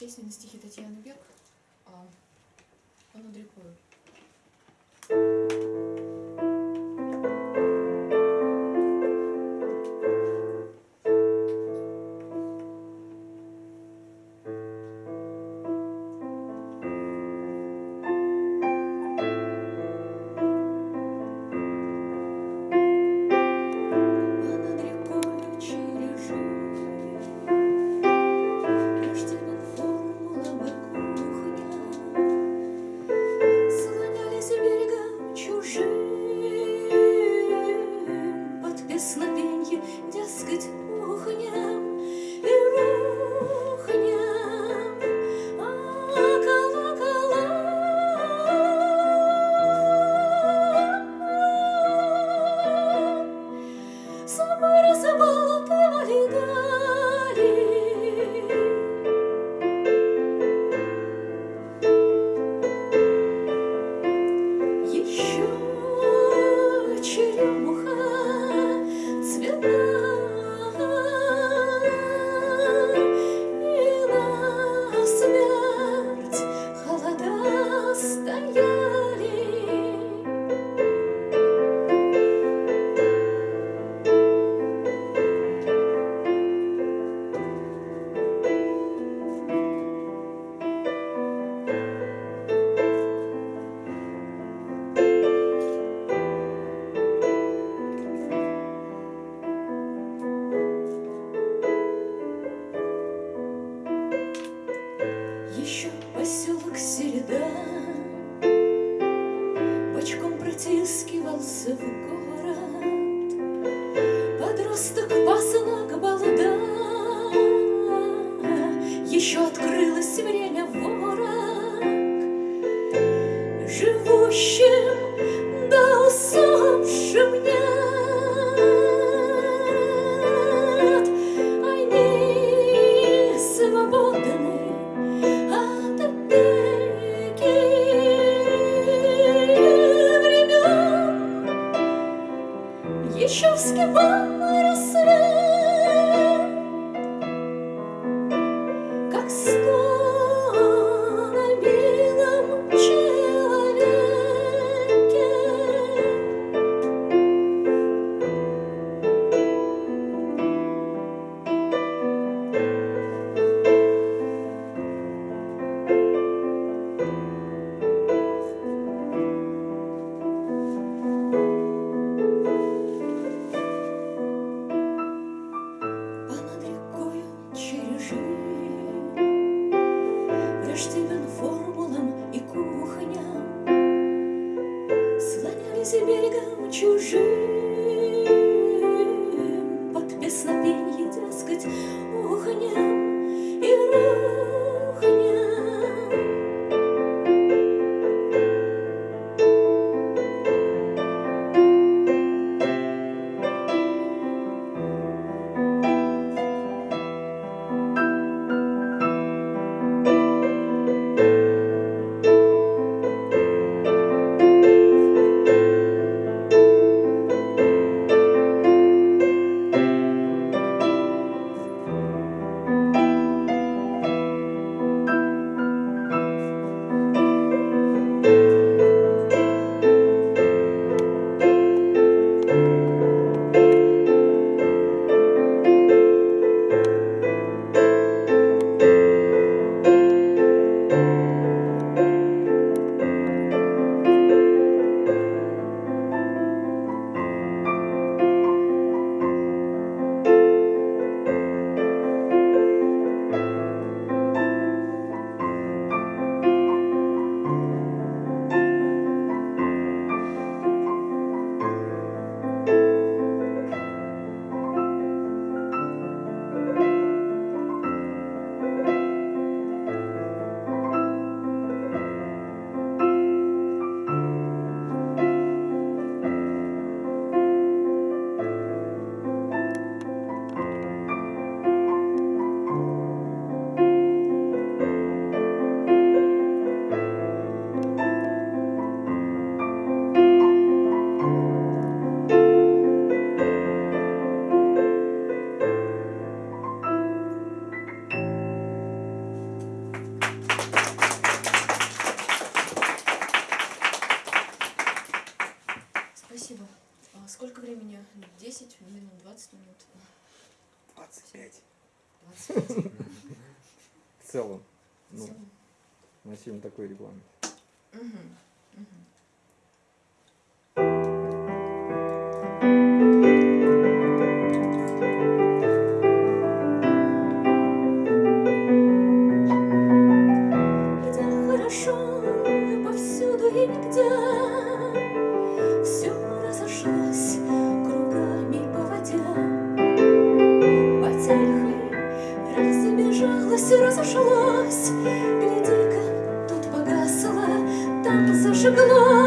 Песня на стихи Татьяны Бек. А, он Андрюкую. девяностых посла к балда Еще открылось время вора. Еще вскипал рассвет. В целом. Ну, на фильм такой регламент. Мгм, мгм. И разошлось. Гляди-ка, тут погасло, там зажиглось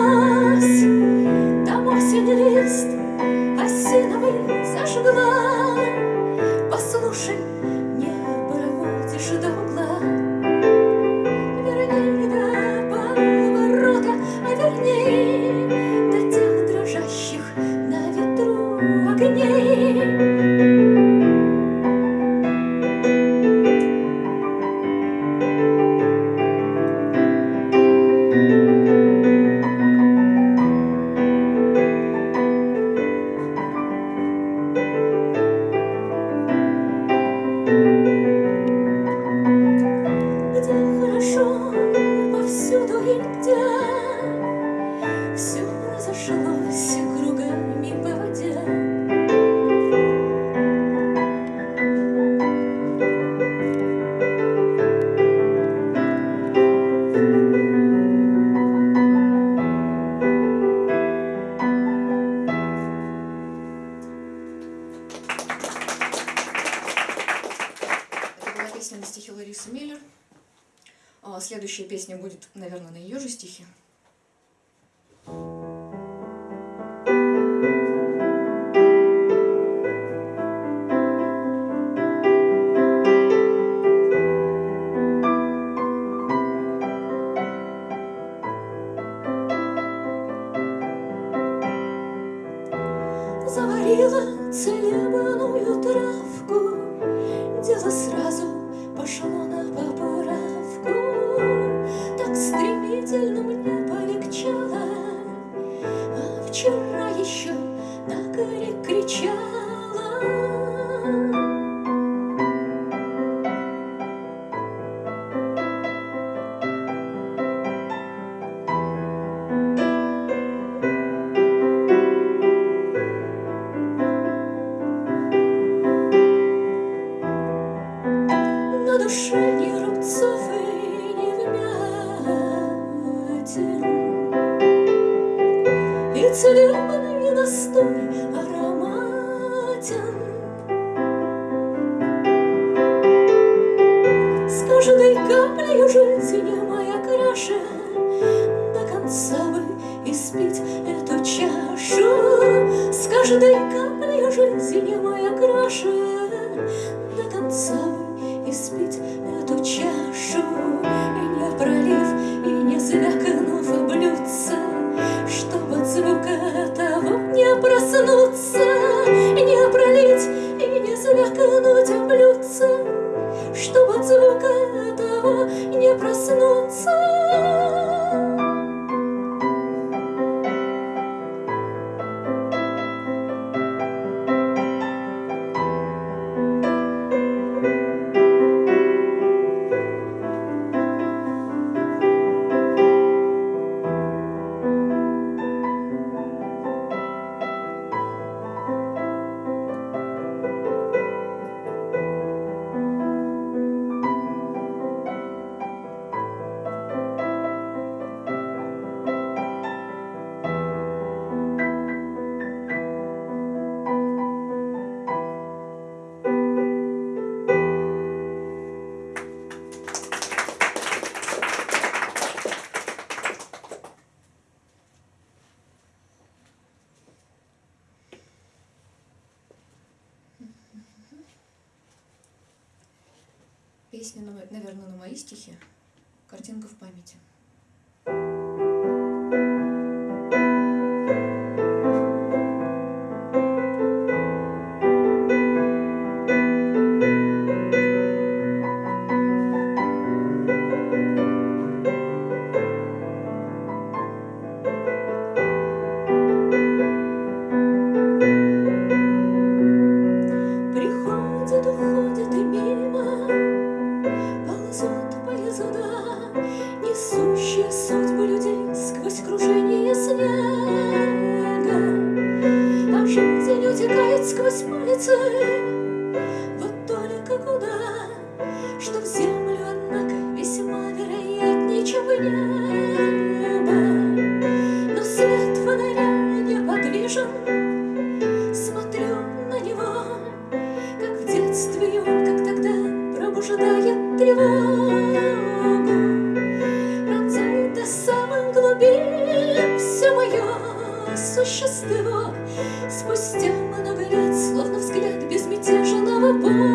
вчера еще так и кричала И целебный настой ароматен С каждой каплей жизни моя краше До конца бы испить эту чашу. С каждой каплей жизни моя краше До конца бы испить эту чашу. И не пролив, и не звякнув проснуться Мо- наверное, на мои стихи. Картинка в памяти. Oh.